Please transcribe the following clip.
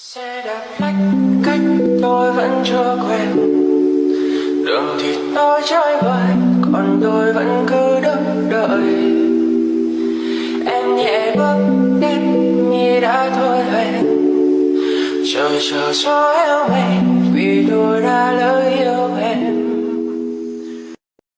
xe đạp lách cách tôi vẫn chưa quen. Đường thì tôi trái vời còn tôi vẫn cứ đứng đợi. Em nhẹ bước đến như đã thôi hẹn. Trời chờ gió eo mình